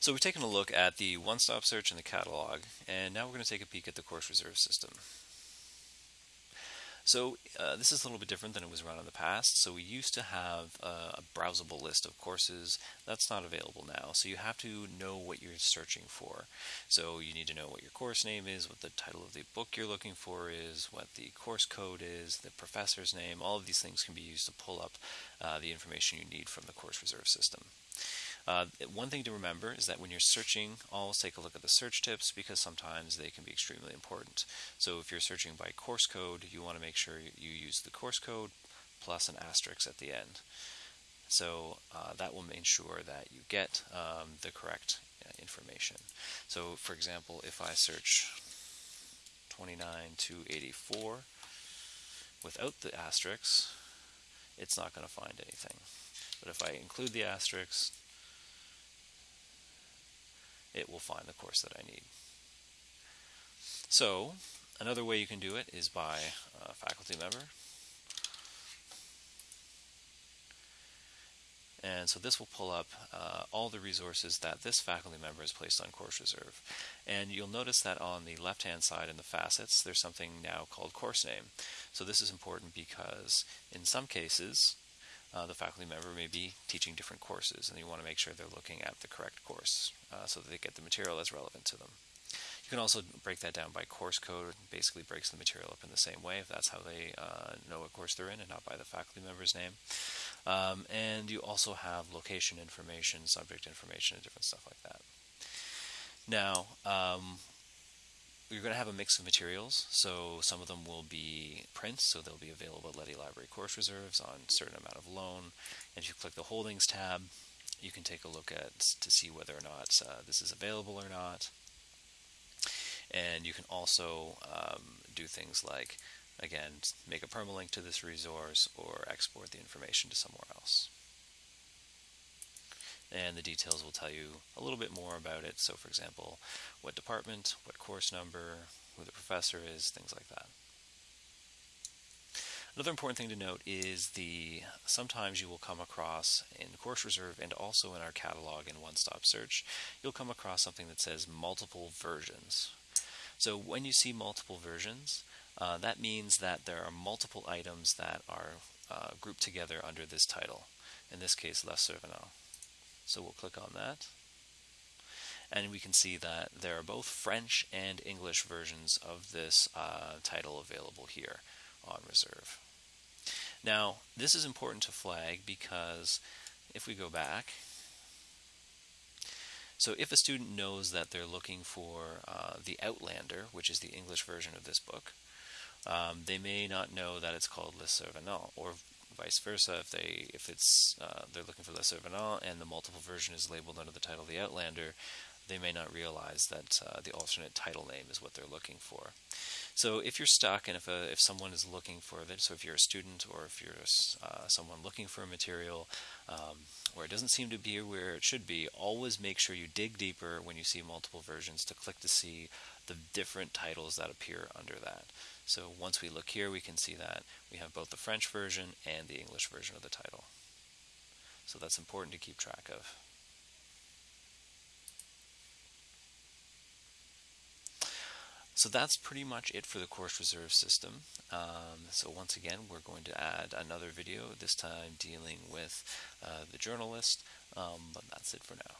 So we've taken a look at the one-stop search and the catalog, and now we're going to take a peek at the course reserve system. So uh, this is a little bit different than it was run in the past. So we used to have uh, a browsable list of courses. That's not available now. So you have to know what you're searching for. So you need to know what your course name is, what the title of the book you're looking for is, what the course code is, the professor's name. All of these things can be used to pull up uh, the information you need from the course reserve system. Uh, one thing to remember is that when you're searching, always take a look at the search tips because sometimes they can be extremely important. So if you're searching by course code, you want to make sure you use the course code plus an asterisk at the end. So uh, that will ensure that you get um, the correct uh, information. So for example, if I search 29 to 84 without the asterisk, it's not going to find anything. But if I include the asterisks, it will find the course that I need. So another way you can do it is by a faculty member. And so this will pull up uh, all the resources that this faculty member has placed on Course Reserve. And you'll notice that on the left-hand side in the facets, there's something now called course name. So this is important because in some cases, uh, the faculty member may be teaching different courses and you want to make sure they're looking at the correct course uh, so that they get the material that's relevant to them. You can also break that down by course code, basically breaks the material up in the same way if that's how they uh, know what course they're in and not by the faculty member's name. Um, and you also have location information, subject information, and different stuff like that. Now, um, you're going to have a mix of materials, so some of them will be prints, so they'll be available at Leddy Library Course Reserves on a certain amount of loan. And if you click the Holdings tab, you can take a look at to see whether or not uh, this is available or not. And you can also um, do things like, again, make a permalink to this resource or export the information to somewhere else and the details will tell you a little bit more about it. So for example, what department, what course number, who the professor is, things like that. Another important thing to note is the sometimes you will come across in Course Reserve and also in our catalog in One Stop Search, you'll come across something that says multiple versions. So when you see multiple versions, uh, that means that there are multiple items that are uh, grouped together under this title. In this case, Les Survenants. So we'll click on that. And we can see that there are both French and English versions of this uh, title available here on Reserve. Now, this is important to flag because if we go back, so if a student knows that they're looking for uh, the Outlander, which is the English version of this book, um, they may not know that it's called Le Survenant, or vice versa. If they if it's uh, they're looking for Le Survenant and the multiple version is labeled under the title The Outlander, they may not realize that uh, the alternate title name is what they're looking for. So if you're stuck and if, a, if someone is looking for it, so if you're a student or if you're uh, someone looking for a material um, where it doesn't seem to be where it should be, always make sure you dig deeper when you see multiple versions to click to see the different titles that appear under that. So once we look here, we can see that we have both the French version and the English version of the title. So that's important to keep track of. So that's pretty much it for the course reserve system. Um, so once again, we're going to add another video, this time dealing with uh, the journalist, um, but that's it for now.